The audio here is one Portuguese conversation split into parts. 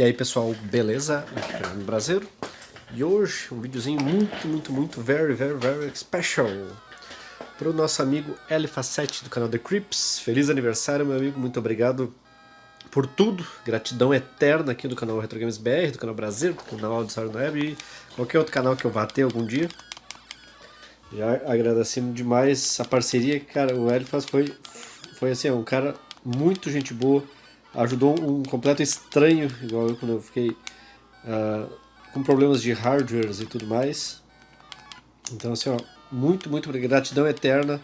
E aí pessoal, beleza? Aqui é o Brasileiro E hoje um videozinho muito, muito, muito, very, very, very special Para o nosso amigo Elifa7 do canal The Crips Feliz aniversário meu amigo, muito obrigado por tudo. Gratidão eterna aqui do canal Retro Games BR, do canal Brasileiro, do canal Auditório Web E qualquer outro canal que eu vá ter algum dia. Já agradecendo demais a parceria, cara, o Elifas foi, foi assim, um cara muito gente boa ajudou um completo estranho, igual eu quando eu fiquei uh, com problemas de hardwares e tudo mais. Então assim, ó, muito, muito gratidão eterna.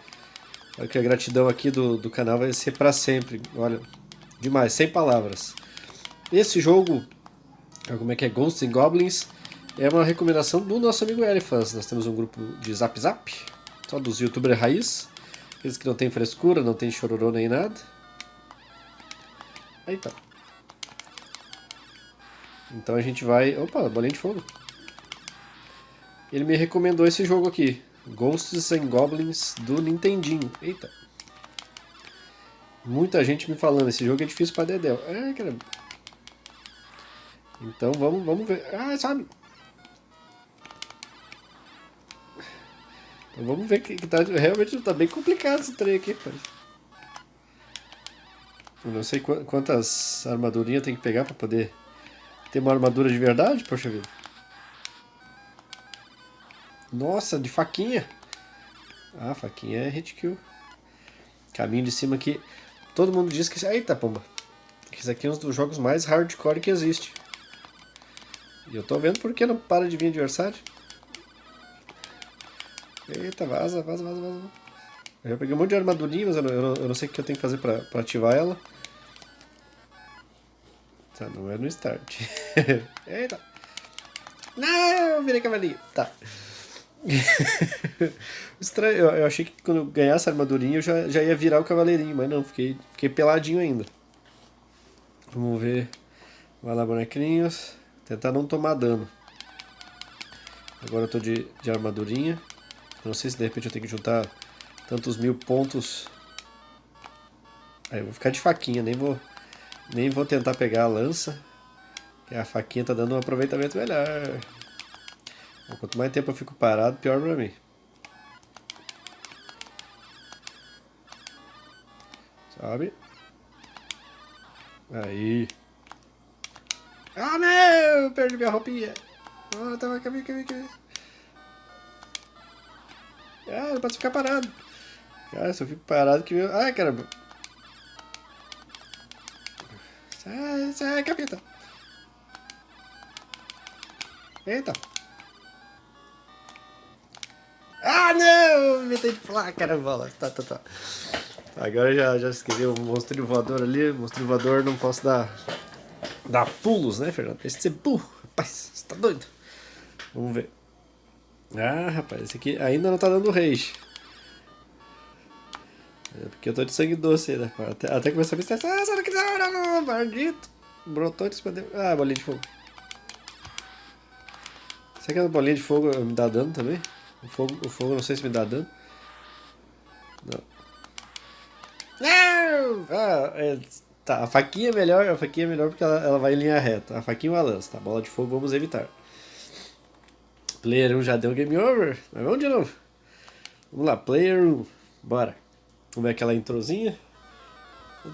Que a gratidão aqui do, do canal vai ser para sempre. Olha, demais, sem palavras. Esse jogo, como é que é, Ghosts and Goblins, é uma recomendação do nosso amigo Elifans. Nós temos um grupo de Zap Zap, só dos youtubers raiz, aqueles que não tem frescura, não tem chororô nem nada. Eita. Então a gente vai... Opa, bolinha de fogo. Ele me recomendou esse jogo aqui. Ghosts and Goblins do Nintendinho. Eita. Muita gente me falando, esse jogo é difícil pra Dedel. É, caramba. Então vamos, vamos ver. Ah, sabe. Então vamos ver que, que tá, realmente tá bem complicado esse trem aqui, parece. Não sei quantas armadurinhas tem que pegar pra poder ter uma armadura de verdade, poxa vida. Nossa, de faquinha. Ah, faquinha é hit kill. Caminho de cima aqui. Todo mundo diz que... Eita, pomba. Isso aqui é um dos jogos mais hardcore que existe. E eu tô vendo porque não para de vir adversário. Eita, vaza, vaza, vaza, vaza. Eu já peguei um monte de armadurinha, mas eu não, eu não, eu não sei o que eu tenho que fazer pra, pra ativar ela. Tá, não é no start. Eita! Não, virei cavalinho. Tá. Estranho, eu, eu, achei que quando eu ganhasse a armadurinha eu já, já ia virar o cavaleirinho, mas não, fiquei, fiquei peladinho ainda. Vamos ver. Vai lá, bonequinhos. Tentar não tomar dano. Agora eu tô de, de armadurinha. Não sei se de repente eu tenho que juntar tantos mil pontos. Aí eu vou ficar de faquinha, nem vou nem vou tentar pegar a lança, que a faquinha tá dando um aproveitamento melhor. Quanto mais tempo eu fico parado, pior pra mim. Sobe. Aí. Ah, não! Perdi minha roupinha. Ah, tava... Caminho, caminho, caminho. Ah, não pode ficar parado. Cara, se eu fico parado que... Ai, caramba. Sai, sai, capeta. Eita. Ah, não! Inventei de pular, caramba. Tá, tá, tá. Agora já, já escrevi o monstro voador ali. Monstro voador não posso dar, dar pulos, né, Fernando? Esse ser burro. Rapaz, você tá doido? Vamos ver. Ah, rapaz, esse aqui ainda não tá dando rage. É porque eu tô de sangue doce ainda. Até, até começar a me estressar. Ah, sai daqui da hora, maldito. Brotou de dele. Ah, bolinha de fogo. Será que a bolinha de fogo me dá dano também? O fogo, o fogo não sei se me dá dano. Não. Não! Ah, é, tá, a faquinha é melhor, a faquinha é melhor porque ela, ela vai em linha reta. A faquinha é uma lança, tá? Bola de fogo vamos evitar. Player 1 já deu game over. Mas vamos de novo. Vamos lá, player 1. Bora. Vamos ver aquela introzinha.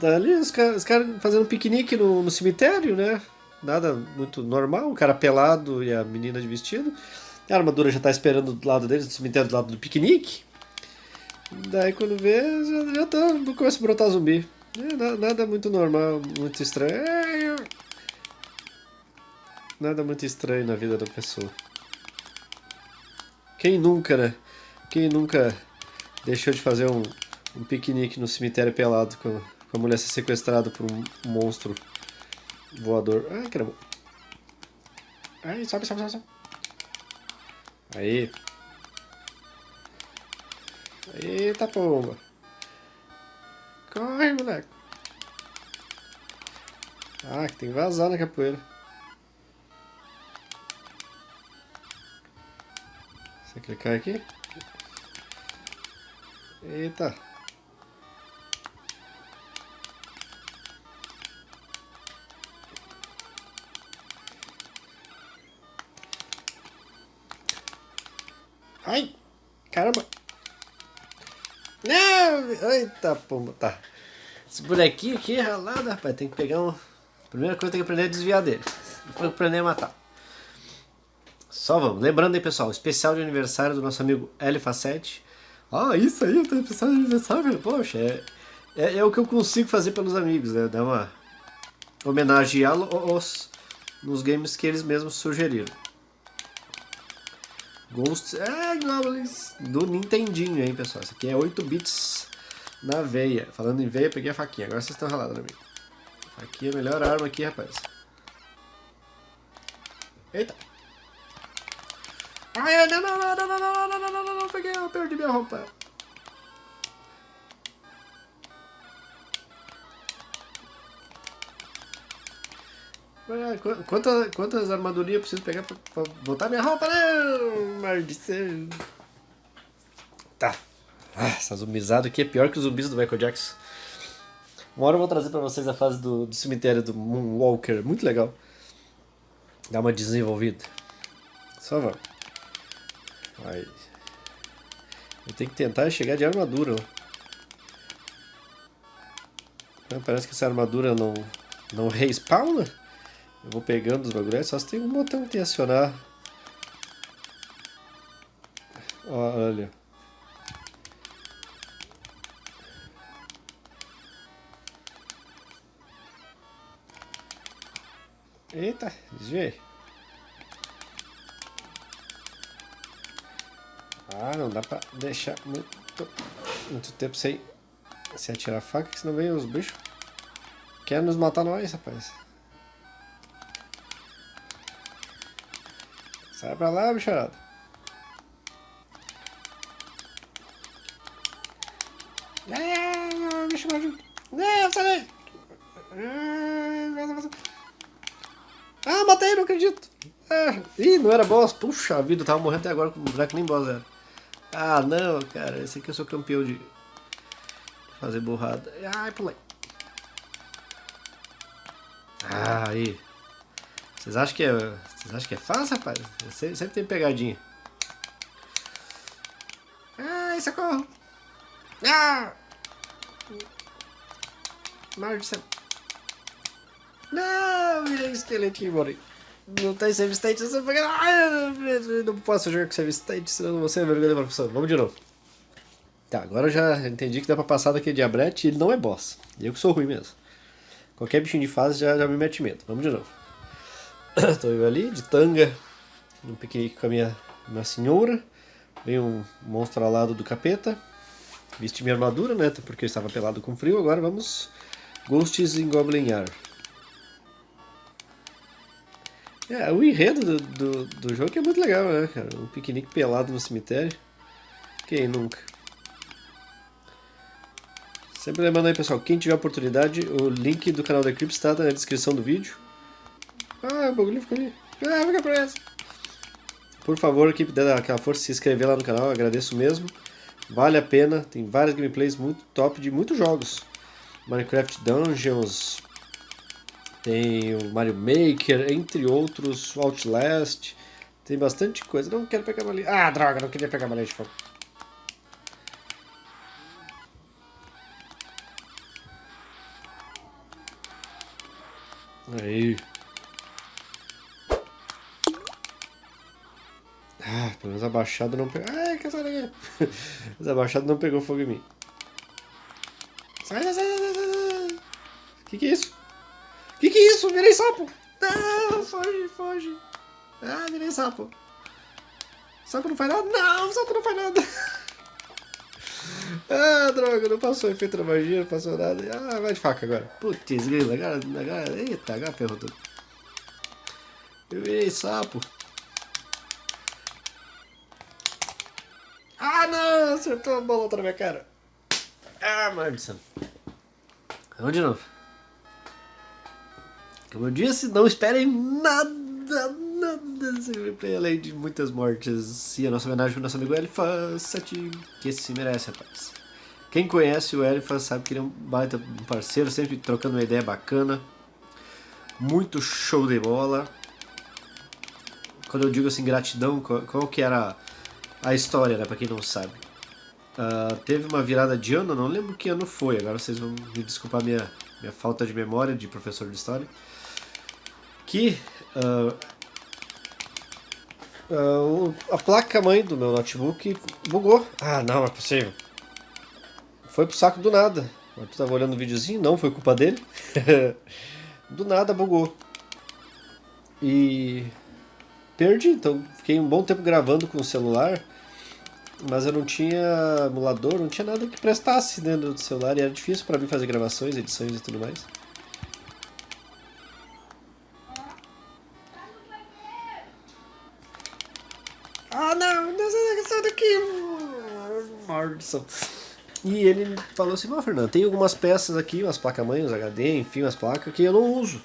Tá ali os caras cara fazendo um piquenique no, no, cemitério, né? Nada muito normal, o cara pelado e a menina de vestido. A armadura já tá esperando do lado deles, do cemitério do lado do piquenique. Daí quando vê, já, já tá, começa a brotar zumbi. É, nada, nada, muito normal, muito estranho. É, nada muito estranho na vida da pessoa. Quem nunca, né? Quem nunca deixou de fazer um, um piquenique no cemitério pelado com, com a mulher ser sequestrada por um monstro voador. Ai, caramba. Ai, sobe, sobe, sobe, sobe. Aí. Eita pomba. Corre, moleque. Ah, que tem que vazar na capoeira. Você clicar aqui? Eita. Ai! Caramba! Não! Eita, pomba, tá. Esse bonequinho aqui é ralado, rapaz. Tem que pegar um... Primeira coisa tem que aprender a desviar dele. Depois aprender a matar. Só vamos. Lembrando aí, pessoal, especial de aniversário do nosso amigo L7. Ah, isso aí, o especial de aniversário. Poxa, é, é, é, o que eu consigo fazer pelos amigos, né? Dar uma homenageá-los nos games que eles mesmos sugeriram. Ghosts, é, Goblins do Nintendinho, hein, pessoal. Isso aqui é 8 bits na veia. Falando em veia, peguei a faquinha. Agora vocês estão ralados na minha. Aqui é a melhor arma aqui, rapaz. Eita. Ai, não, não, não, não, não, não, não, não, não, não, não, peguei, eu perdi minha roupa. Quantas, quantas armadurinhas eu preciso pegar pra, pra botar minha roupa? Não, maldição. Tá. Ah, essa zumbizada aqui é pior que os zumbis do Michael Jackson. Uma hora eu vou trazer pra vocês a fase do, do cemitério do Moonwalker. Muito legal. Dá uma desenvolvida. Só vamos. Eu tenho que tentar chegar de armadura. Parece que essa armadura não, não respawna. Eu vou pegando os bagulhos, só se tem um botão que acionar. Olha. Eita, desviei. Ah, não dá pra deixar muito, muito tempo sem, sem atirar a faca, senão vem os bichos. Querem nos matar nós, rapaz. Sai pra lá, bicharada. Não, bicho maluco. Não, sai daí. Ah, matei, não acredito. Ah, ih, não era boss. Puxa vida, eu tava morrendo até agora com o boneco nem boss era. Ah, não, cara. Esse aqui eu sou campeão de fazer burrada. Ai, pulei. Ah, aí. Vocês acham que é, vocês acham que é fácil, rapaz? Sempre, sempre tem pegadinha. Ai, socorro! Ah! Maldição. Não, virei esqueletinho, morri. Não tem save state, você Ai, não posso jogar com save state, senão você é vergonha da professora. Vamos de novo. Tá, agora eu já entendi que dá pra passar daquele diabrete e ele não é boss. Eu que sou ruim mesmo. Qualquer bichinho de fase já, já me mete medo. Vamos de novo. Estou eu ali, de tanga, no piquenique com a minha, minha senhora. Vem um monstro alado do capeta. Vesti minha armadura, né? Porque eu estava pelado com frio. Agora vamos Ghosts in Goblin Yard. É, o enredo do, do, do jogo é muito legal, né, cara? Um piquenique pelado no cemitério. Quem nunca? Sempre lembrando aí, pessoal, quem tiver oportunidade, o link do canal da Eclipse está na descrição do vídeo. Ah, o bagulho ficou ali. Ah, fica pra essa. Por favor, equipe, dê aquela força se inscrever lá no canal, agradeço mesmo. Vale a pena, tem várias gameplays muito top de muitos jogos. Minecraft Dungeons, tem o Mario Maker, entre outros, Outlast. Tem bastante coisa. Não quero pegar uma. Ah, droga, não queria pegar uma de fogo. Aí. Ah, pelo menos a baixada não pegou. Ai, que daqui. Mas a baixada não pegou fogo em mim. Sai, sai, sai, sai, sai. Que que é isso? Que que é isso? Virei sapo. Não, foge, foge. Ah, virei sapo. Sapo não faz nada? Não, sapo não faz nada. Ah, droga, não passou efeito da magia, não passou nada. Ah, vai de faca agora. Putz, grila, agora, agora, eita, agora ferrou tudo. Eu virei sapo. Acertou a bola na minha cara. Ah, maldição. Vamos de novo. Como eu disse, não esperem nada, nada desse gameplay, além de muitas mortes. E a nossa homenagem ao nosso amigo Elifa 7, que se merece, rapaz. Quem conhece o Elifa sabe que ele é um baita parceiro, sempre trocando uma ideia bacana. Muito show de bola. Quando eu digo assim, gratidão, qual, qual que era a história, né, pra quem não sabe. Uh, teve uma virada de ano, não lembro que ano foi, agora vocês vão me desculpar minha, minha falta de memória de professor de história. Que uh, uh, a placa-mãe do meu notebook bugou. Ah, não, é possível. Foi pro saco do nada. Eu tava olhando o videozinho, não foi culpa dele. do nada bugou. E perdi, então fiquei um bom tempo gravando com o celular, mas eu não tinha emulador, não tinha nada que prestasse dentro do celular e era difícil para mim fazer gravações, edições e tudo mais. Ah não, sai daqui! Maldição. E ele falou assim, ó Fernando, tem algumas peças aqui, umas placas-mãe, uns HD, enfim, umas placas que eu não uso.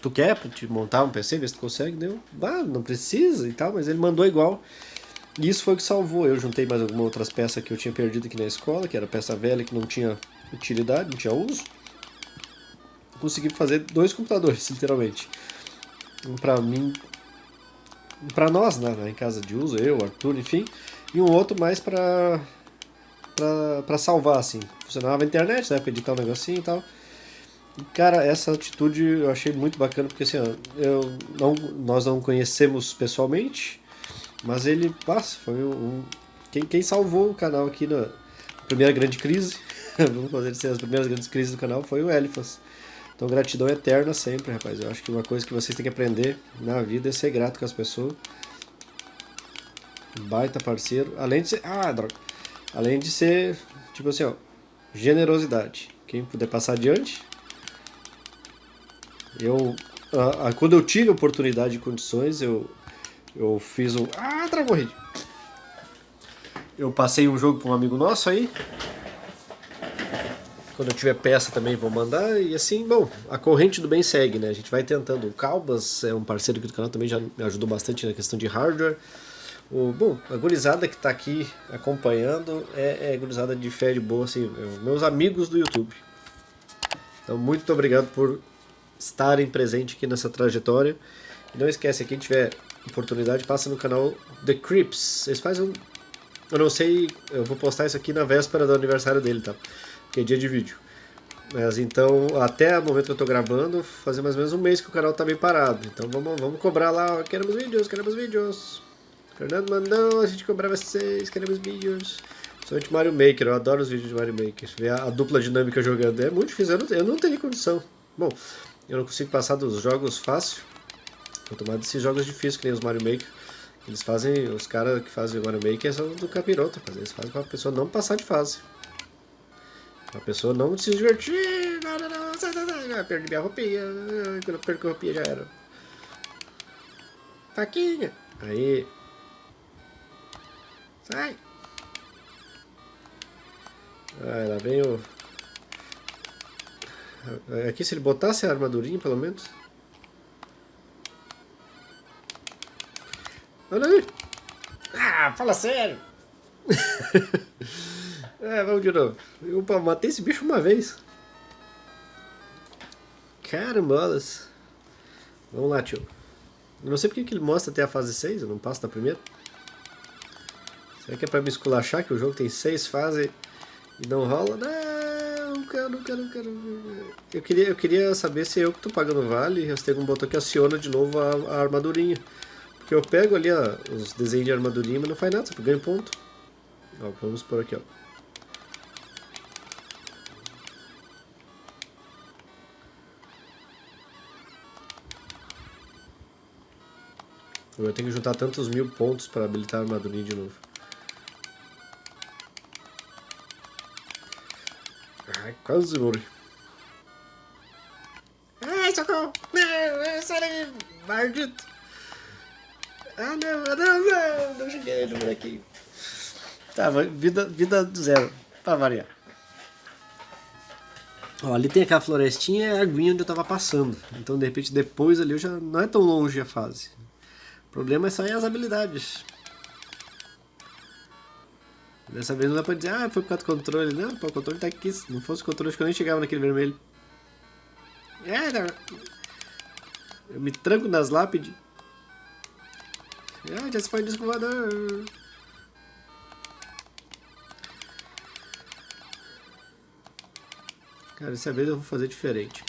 Tu quer te montar um PC, ver se tu consegue? Deu, ah, não precisa e tal, mas ele mandou igual. E isso foi o que salvou. Eu juntei mais algumas outras peças que eu tinha perdido aqui na escola, que era peça velha que não tinha utilidade, não tinha uso. Consegui fazer dois computadores, literalmente. Um pra mim, um pra nós, né, em casa de uso, eu, Arthur, enfim. E um outro mais pra, pra salvar, assim. Funcionava a internet, né, pra editar um negocinho e tal. E, cara, essa atitude eu achei muito bacana, porque assim, ó, eu não, nós não conhecemos pessoalmente, mas ele, passa, foi um... Quem, quem salvou o canal aqui na primeira grande crise, vamos fazer assim, as primeiras grandes crises do canal, foi o Elifas. Então gratidão eterna sempre, rapaz. Eu acho que uma coisa que vocês têm que aprender na vida é ser grato com as pessoas. Baita parceiro. Além de ser... Ah, droga. Além de ser, tipo assim, ó, generosidade. Quem puder passar adiante. Eu, quando eu tive oportunidade e condições, eu, eu fiz um... Ah, Dragon Raid! Eu passei um jogo para um amigo nosso aí. Quando eu tiver peça também vou mandar. E assim, bom, a corrente do bem segue, né? A gente vai tentando. O Calbas é um parceiro aqui do canal, também já me ajudou bastante na questão de hardware. O, bom, a gurizada que está aqui acompanhando é, é gurizada de fé de boa, assim, é, meus amigos do YouTube. Então, muito obrigado por estarem presentes aqui nessa trajetória. E não esquece, quem tiver oportunidade, passa no canal The Crips. Eles fazem um... Eu não sei, eu vou postar isso aqui na véspera do aniversário dele, tá? Porque é dia de vídeo. Mas então, até o momento que eu tô gravando, fazer mais ou menos um mês que o canal tá bem parado. Então vamos, vamos cobrar lá, queremos vídeos, queremos vídeos. Fernando mandou, a gente cobrar vocês, queremos vídeos. Principalmente Mario Maker, eu adoro os vídeos de Mario Maker. Ver a, a dupla dinâmica jogando é muito difícil, eu não, eu não teria condição. Bom, eu não consigo passar dos jogos fácil. Mais desses jogos difíceis que nem os Mario Maker. Eles fazem, os caras que fazem o Mario Maker são do capiroto, eles fazem para a pessoa não passar de fase. Pra pessoa não se divertir, não, não, não, perdi minha roupinha, quando eu perco a roupinha já era. Faquinha. Aí, Sai! Ah, lá vem o... Aqui se ele botasse a armadurinha, pelo menos. Olha aí! Ah, fala sério! é, vamos de novo. Eu matei esse bicho uma vez. Carambolas. Vamos lá, tio. Eu não sei porque que ele mostra até a fase 6, eu não passo da primeira. Será que é pra me esculachar que o jogo tem seis fases e não rola? Não, quero, não quero, não quero. Eu queria, eu queria saber se eu que tô pagando vale e se tem algum botão que aciona de novo a, a armadurinha. Porque eu pego ali ó, os desenhos de armadurinha, mas não faz nada, só ganho ponto. Ó, vamos por aqui, ó. Eu tenho que juntar tantos mil pontos para habilitar a armadurinha de novo. Ai, quase morri. Ai, socorro! Não, sai daí, maldito! Ah, não, não, não, não cheguei no bonequinho. Tá, vida, vida do zero, pra variar. Ó, ali tem aquela florestinha e a aguinha onde eu tava passando. Então, de repente, depois ali eu já não é tão longe a fase. O problema é só as habilidades. Dessa vez não dá pra dizer, ah, foi por causa do controle. Não, pô, o controle tá aqui. Se não fosse o controle, acho que eu nem chegava naquele vermelho. É, não. Eu me tranco nas lápides. Ah, já se foi o voador. Cara, dessa vez eu vou fazer diferente.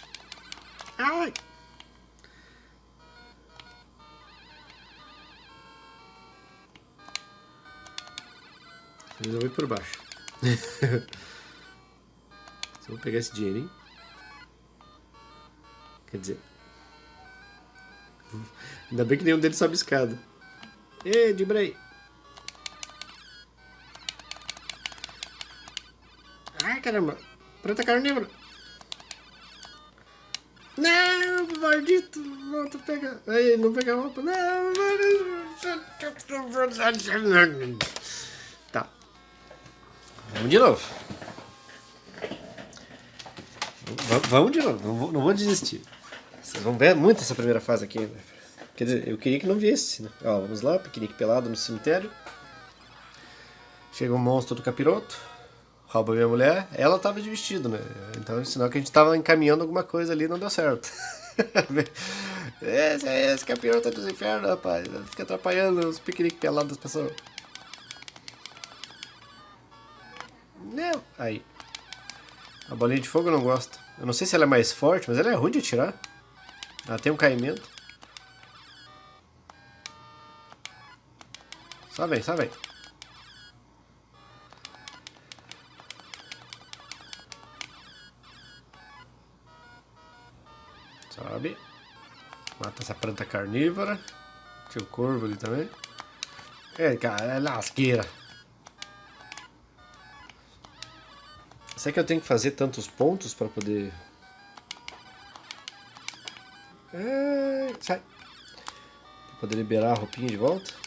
Ai! Resolvi por baixo. Só vou pegar esse dinheiro, hein? Quer dizer... Ainda bem que nenhum deles sobe escada. Ê, Dibrei! Ai, caramba! Preta carnívora! Não, maldito! Volta, pega! Aí, não pega a roupa! Não! Tá. Vamos de novo. Vamos de novo, não vou, não vou desistir. Vocês vão ver muito essa primeira fase aqui. Né? Quer dizer, eu queria que não viesse, né? Ó, vamos lá, piquenique pelado no cemitério. Chega um monstro do capiroto, rouba minha mulher. Ela tava de vestido, né? Então é sinal que a gente tava encaminhando alguma coisa ali e não deu certo. esse é esse capiroto dos infernos, rapaz. Fica atrapalhando os piqueniques pelados das pessoas. Não. Aí. A bolinha de fogo eu não gosto. Eu não sei se ela é mais forte, mas ela é ruim de atirar. Ela tem um caimento. Só vem, só vem. Sobe. Mata essa planta carnívora. Tinha o corvo ali também. É, cara, é lasqueira. Será que eu tenho que fazer tantos pontos para poder... É... Sai. Pra poder liberar a roupinha de volta.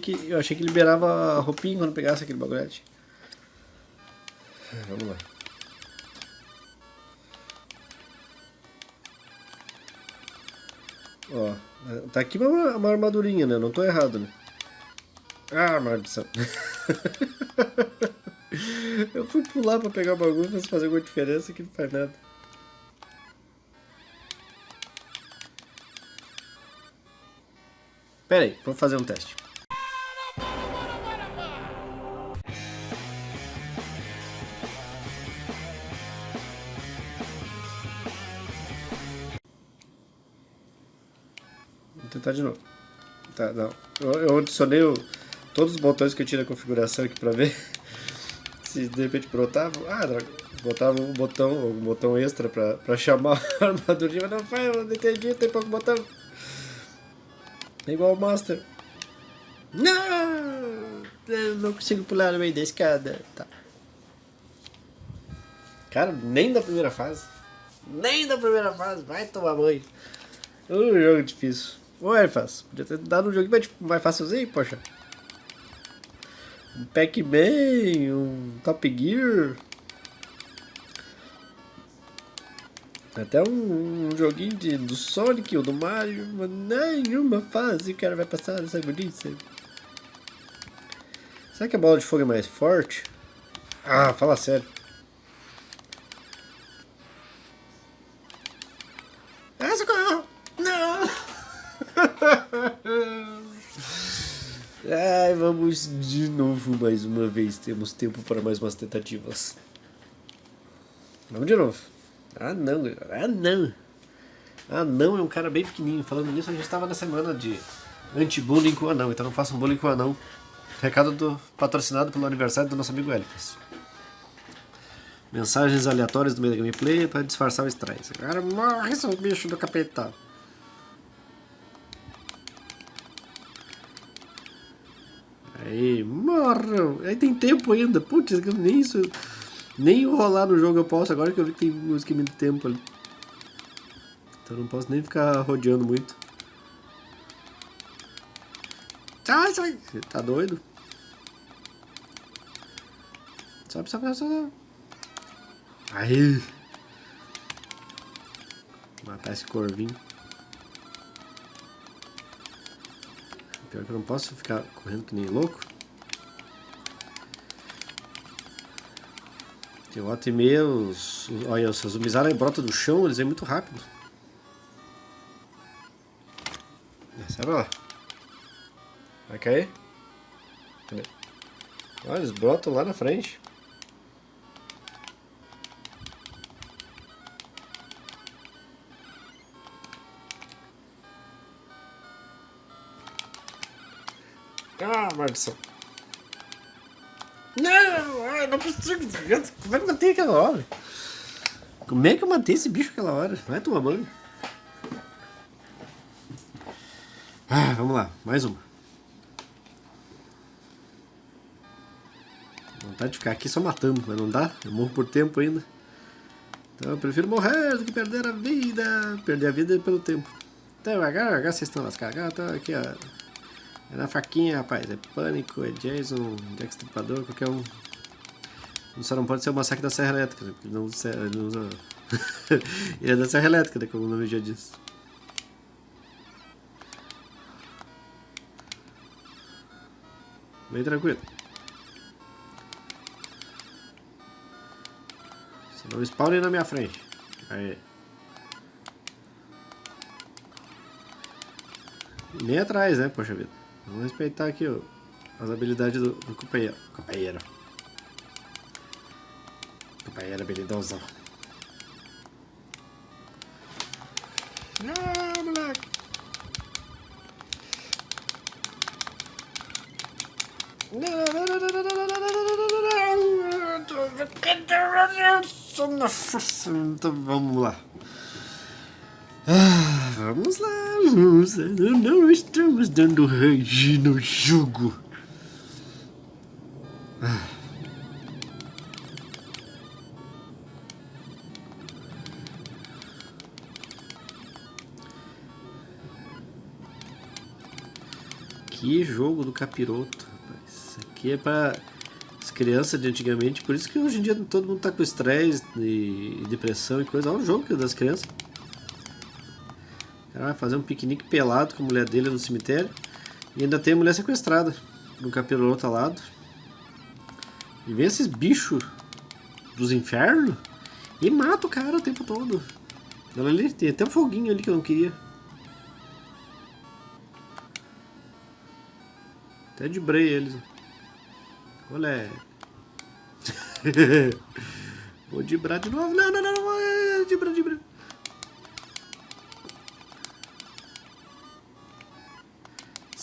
Que eu achei que liberava a roupinha quando pegasse aquele bagulhete. Vamos lá. Ó, tá aqui uma, uma armadurinha, né? Não tô errado, né? Ah, maldição. eu fui pular pra pegar o bagulho, mas fazer alguma diferença que não faz nada. Pera aí, vou fazer um teste. Tentar de novo. Tá, não. Eu, eu adicionei o, todos os botões que eu tinha na configuração aqui pra ver se de repente brotava. Ah, droga. Botava um botão, um botão extra pra, pra chamar a armadurinha, mas não faz, eu não entendi, tem pouco botão. É igual o Master. Não! Eu não consigo pular no meio da escada. Tá. Cara, nem da primeira fase. Nem da primeira fase. Vai tomar banho. Um jogo difícil. É fácil. Podia ter dado um jogo mais, mais fácilzinho, poxa. Um Pac-Man, um Top Gear. Até um, um joguinho de, do Sonic ou do Mario, mas nenhuma fase o cara vai passar essa bonita. Será que a bola de fogo é mais forte? Ah, fala sério. Mais uma vez. Temos tempo para mais umas tentativas. Vamos de novo. Ah não, ah não. Ah não, é um cara bem pequenininho. Falando nisso, a gente estava na semana de anti-bullying com o anão, então não façam bullying com o anão. Recado do, patrocinado pelo aniversário do nosso amigo Elifas. Mensagens aleatórias do meio da gameplay para disfarçar o stress. Cara, morre seu bicho do capeta. Aí, morram. Aí tem tempo ainda. Putz, nem isso... Nem rolar no jogo eu posso, agora que eu vi que tem um esquema de tempo ali. Então não posso nem ficar rodeando muito. Sai, sai! Você tá doido? Sobe, sobe, sobe. Aí! Matar esse corvinho. Pior que eu não posso ficar correndo que nem louco. Tem volta e os, olha, os zumbizaram brotam do chão, eles vêm muito rápido. Sai lá. Vai cair? Olha, eles brotam lá na frente. Ah, maldição. Não, não consigo. Como é que eu matei aquela hora? Como é que eu matei esse bicho aquela hora? Vai tomar banho. Ah, vamos lá, mais uma. Vontade de ficar aqui só matando, mas não dá, eu morro por tempo ainda. Então eu prefiro morrer do que perder a vida. Perder a vida pelo tempo. Então, agora, agora vocês estão lascados. Tô aqui, ó. É na faquinha, rapaz. É Pânico, é Jason, Jack qualquer um. Só não pode ser o Massacre da Serra Elétrica, né? não não usa... ele é da Serra Elétrica, né? como o nome já diz. Bem tranquilo. Você não spawne na minha frente. Aí. Nem atrás, né? Poxa vida. Vamos respeitar aqui ó, as habilidades do, do companheiro. Companheiro. Companheiro habilidoso. Ah, moleque. Então vamos lá. Vamos lá, vamos lá. Não estamos dando range no jogo. Ah. Que jogo do capiroto, rapaz. Isso aqui é pra as crianças de antigamente, por isso que hoje em dia todo mundo tá com estresse e depressão e coisa. Olha o jogo das crianças. Ela vai fazer um piquenique pelado com a mulher dele no cemitério. E ainda tem a mulher sequestrada no capiroto alado. E vem esses bichos dos infernos e mata o cara o tempo todo. Olha ali, tem até um foguinho ali que eu não queria. Até de brei eles. Olha. Vou dibrar de novo. Não, não, não, não. Dibra, dibra.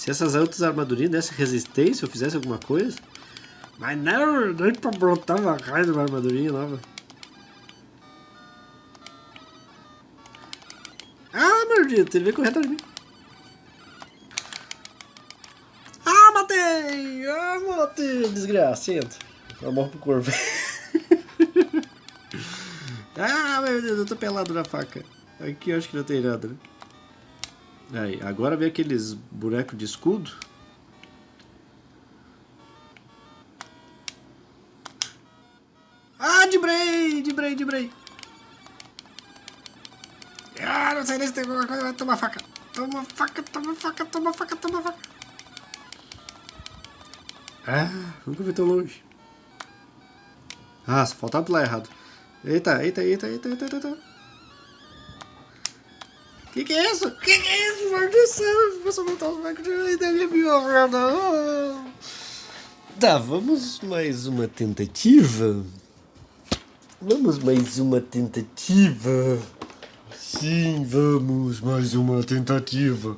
Se essas outras armadurinhas dessem resistência ou fizesse alguma coisa. Mas não, nem pra brotar uma raio de uma armadurinha nova. Ah, maldito, ele veio correr atrás de mim. Ah, matei! Ah, matei! Desgraçado. Eu morro pro corvo. ah, meu Deus, eu tô pelado na faca. Aqui eu acho que não tem nada, né? Aí, agora vem aqueles bonecos de escudo. Ah, de brei, de brei, de brei. Ah, não sei nem se tem alguma coisa, vai tomar faca. Toma faca, toma faca, toma faca, toma faca. Ah, nunca fui tão longe. Ah, só faltava pular errado. Eita, eita, eita, eita, eita, eita. Que que é isso? Que que é isso? Maldição! Você não tá ainda me violando. Tá, vamos mais uma tentativa. Vamos mais uma tentativa. Sim, vamos mais uma tentativa.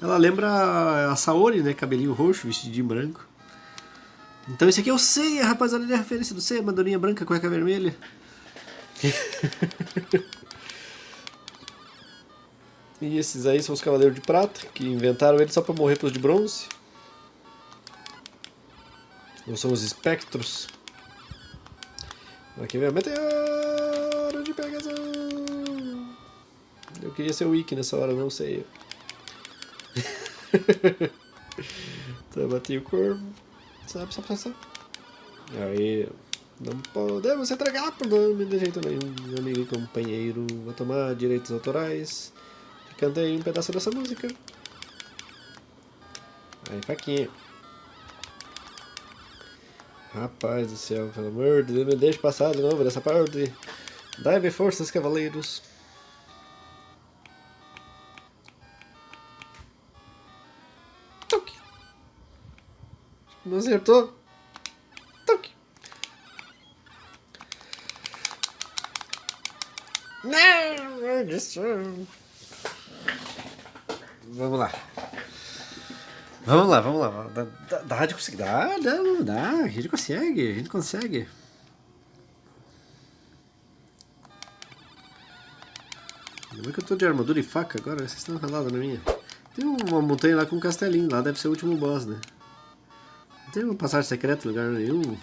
Ela lembra a Saori, né? Cabelinho roxo, vestidinho branco. Então esse aqui é o Seiya, rapaziada, ele é a referência do Seiya, madorinha branca, cueca vermelha. e esses aí são os Cavaleiros de Prata, que inventaram ele só pra morrer pros de bronze. Ou são os espectros. Aqui vem a meteoro de Pegasus. Eu queria ser o Wiki nessa hora, não sei. então, bati o corvo. Sabe, sabe, sabe. Aí, Não podemos entregar por nome de jeito nenhum, meu amigo e companheiro. Vou tomar direitos autorais. Cantei um pedaço dessa música. Aí, faquinha. Rapaz do céu, pelo amor de Deus, me deixe passar de novo dessa parte. Dai-me forças, cavaleiros. Acertou. Toque. Não, Vamos lá. Vamos lá, vamos lá. Dá, dá, dá de conseguir. Dá, dá, dá. A gente consegue, a gente consegue. Como é que eu tô de armadura e faca agora? Vocês estão ralados na minha. Tem uma montanha lá com um castelinho, lá deve ser o último boss, né? Não tem uma passagem secreta em lugar nenhum.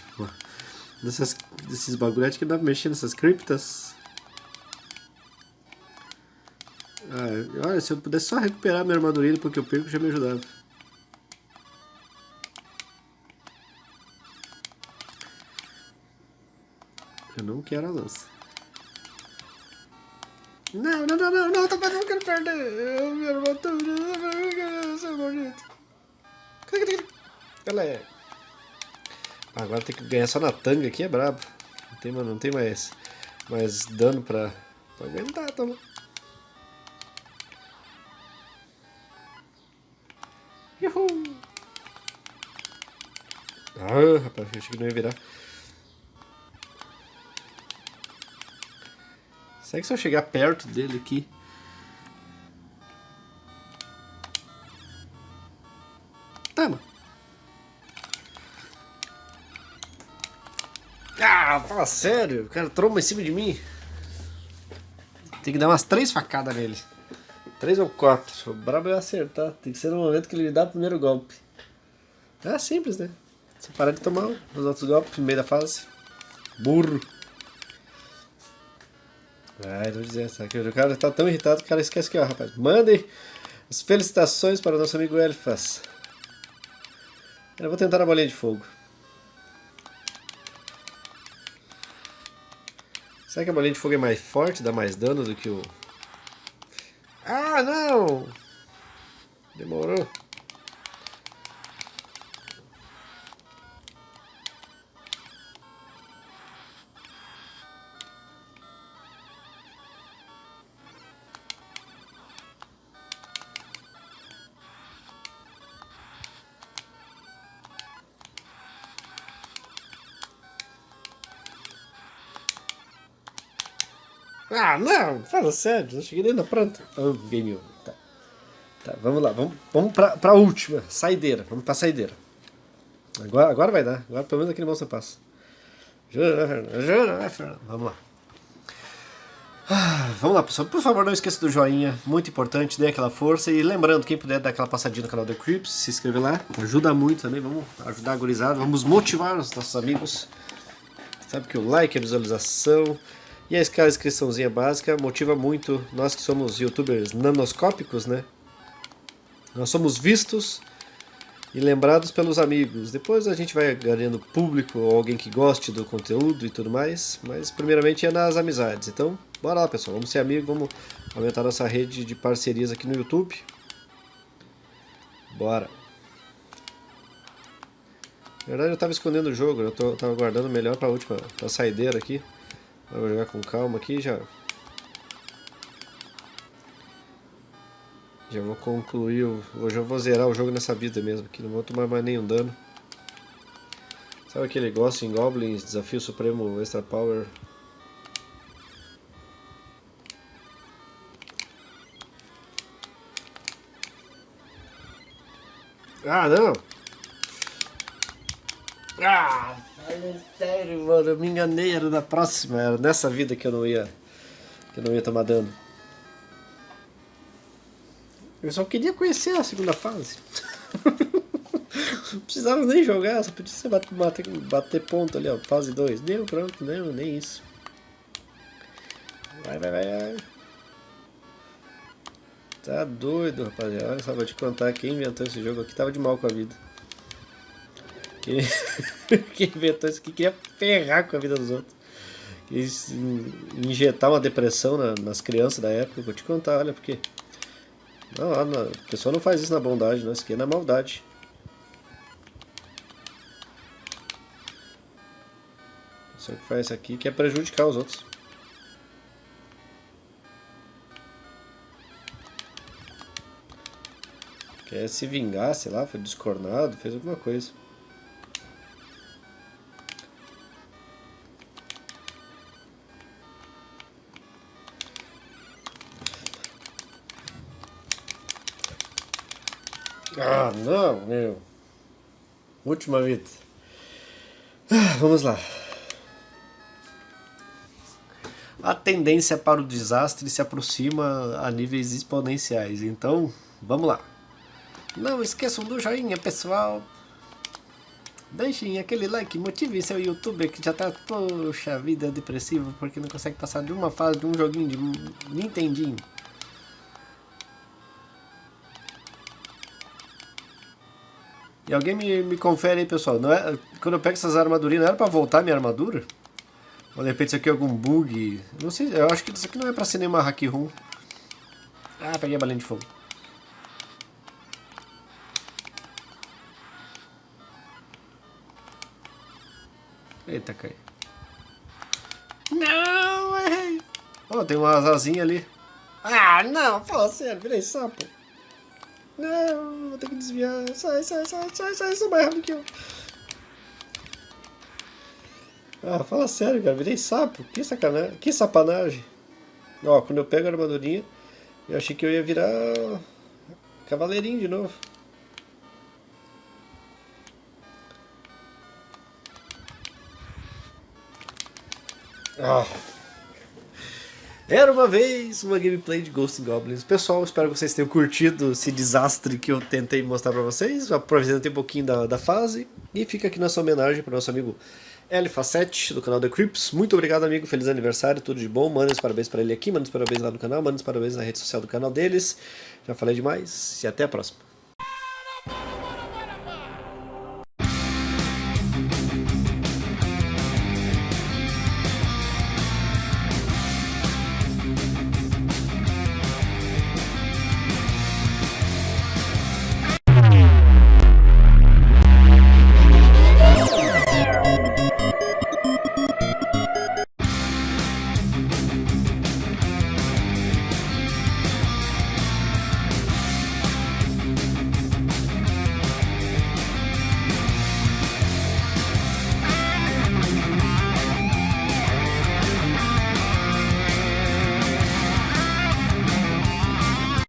Dessas, desses bagulhetes que dá pra mexer nessas criptas. Ah, olha, se eu pudesse só recuperar minha armadura porque eu perco já me ajudava. Eu não quero a lança. Não, não, não, não, não, tá não quero perder. Eu minha armadura, seu bonito. Galera. Agora tem que ganhar só na tanga aqui, é brabo. Não tem, não tem mais, mais dano pra, pra aguentar, toma. Uhul! Ah, rapaz, achei que não ia virar. Será que se eu chegar perto dele aqui... Fala sério, o cara tromba em cima de mim. Tem que dar umas três facadas nele. Três ou quatro. O brabo é acertar. Tem que ser no momento que ele dá o primeiro golpe. É simples, né? Você parar de tomar os outros golpes no meio da fase. Burro. Ai, não dizer essa. O cara tá tão irritado que o cara esquece que, ó, rapaz. Mandem as felicitações para o nosso amigo Elfas. Eu vou tentar a bolinha de fogo. Será que a bolinha de fogo é mais forte, dá mais dano do que o ah, não! Demorou. Ah, não, fala sério, não cheguei na planta. Oh, game over. Tá. tá, vamos lá, vamos, vamos pra, pra última, saideira, vamos pra saideira. Agora, agora vai dar, agora pelo menos aquele monstro passa. Vamos lá. Ah, vamos lá, pessoal. Por favor, não esqueça do joinha, muito importante, dê aquela força. E lembrando, quem puder dar aquela passadinha no canal The Crips, se inscrever lá, ajuda muito também. Vamos ajudar a gurizada, vamos motivar os nossos amigos. Sabe que o like, a visualização, e a inscriçãozinha básica motiva muito nós que somos youtubers nanoscópicos, né? Nós somos vistos e lembrados pelos amigos. Depois a gente vai ganhando público ou alguém que goste do conteúdo e tudo mais. Mas primeiramente é nas amizades. Então, bora lá pessoal, vamos ser amigos, vamos aumentar nossa rede de parcerias aqui no YouTube. Bora! Na verdade eu estava escondendo o jogo, eu estava guardando melhor para a última, para a saideira aqui. Vou jogar com calma aqui já. Já vou concluir, hoje eu vou zerar o jogo nessa vida mesmo, que não vou tomar mais nenhum dano. Sabe aquele negócio em Goblins, Desafio Supremo Extra Power? Ah, não! Ah! Sério, mano, eu me enganei, era na próxima, era nessa vida que eu não ia, que eu não ia tomar dano. Eu só queria conhecer a segunda fase. não precisava nem jogar, só podia bater, bater, bater ponto ali, ó, fase 2. Deu, pronto, não, nem isso. Vai, vai, vai, vai. Tá doido, rapaziada. Olha só, vou te contar quem inventou esse jogo aqui tava de mal com a vida. Que, que inventou isso que queria ferrar com a vida dos outros. Quis injetar uma depressão na, nas crianças da época. vou te contar, olha, porque... Não, a pessoa não faz isso na bondade, não. Isso aqui é na maldade. Só que faz isso aqui que é prejudicar os outros. Quer se vingar, sei lá, foi descornado, fez alguma coisa. Ah, não, meu. Última vida. Ah, vamos lá. A tendência para o desastre se aproxima a níveis exponenciais, então vamos lá. Não esqueçam do joinha, pessoal. Deixem aquele like, motive seu youtuber que já tá, poxa vida, depressivo porque não consegue passar de uma fase de um joguinho de Nintendinho. E alguém me, me confere aí, pessoal. Não é, quando eu pego essas armadurinhas, não era pra voltar minha armadura? Ou de repente isso aqui é algum bug? Não sei, eu acho que isso aqui não é pra ser nenhuma hack room. Ah, peguei a balinha de fogo. Eita, cai. Não, errei. Oh, tem uma asazinha ali. Ah, não, fala sério, virei sapo. Não, vou ter que desviar. Sai, sai, sai, sai, sai, sou mais rápido que eu. Ah, fala sério, cara, virei sapo. Que sacanagem, que sapanagem. Ó, quando eu pego a armadurinha, eu achei que eu ia virar cavaleirinho de novo. Ah. Era uma vez uma gameplay de Ghost Goblins. Pessoal, espero que vocês tenham curtido esse desastre que eu tentei mostrar pra vocês. Aproveitei um pouquinho da, da fase. E fica aqui nossa homenagem pro nosso amigo L7 do canal The Crips. Muito obrigado, amigo. Feliz aniversário, tudo de bom. Manda os parabéns pra ele aqui, manda os parabéns lá no canal, manda os parabéns na rede social do canal deles. Já falei demais e até a próxima.